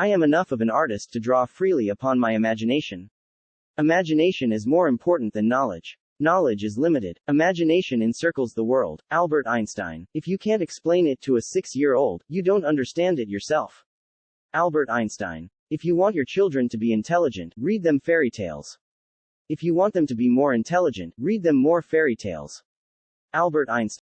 I am enough of an artist to draw freely upon my imagination. Imagination is more important than knowledge. Knowledge is limited. Imagination encircles the world. Albert Einstein. If you can't explain it to a six year old, you don't understand it yourself. Albert Einstein. If you want your children to be intelligent, read them fairy tales. If you want them to be more intelligent, read them more fairy tales. Albert Einstein.